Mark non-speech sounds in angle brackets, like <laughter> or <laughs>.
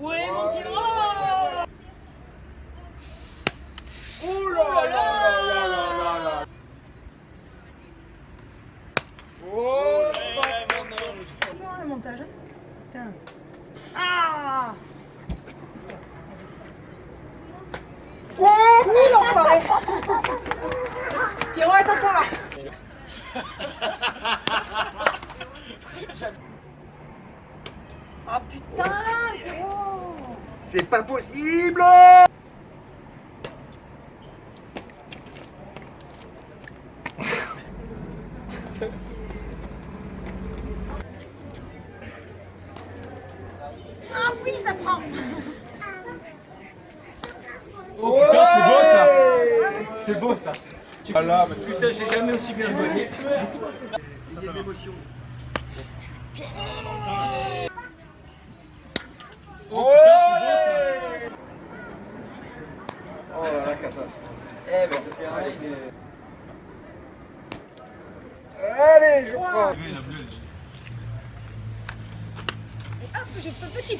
Où est mon Pierrot Ouh là là là là là là. Oh le montage. hein. Putain. Ah Oh Oui, l'enfoiré Pierrot, attends, voir. Oh <laughs> putain, Pierrot C'est pas possible Ah oui, ça prend Oh putain, c'est beau ça C'est beau ça Voilà, mais Putain, j'ai jamais aussi bien joué. il y a de l'émotion. Eh ben ce terrain il est... Allez, je crois. hop, je petit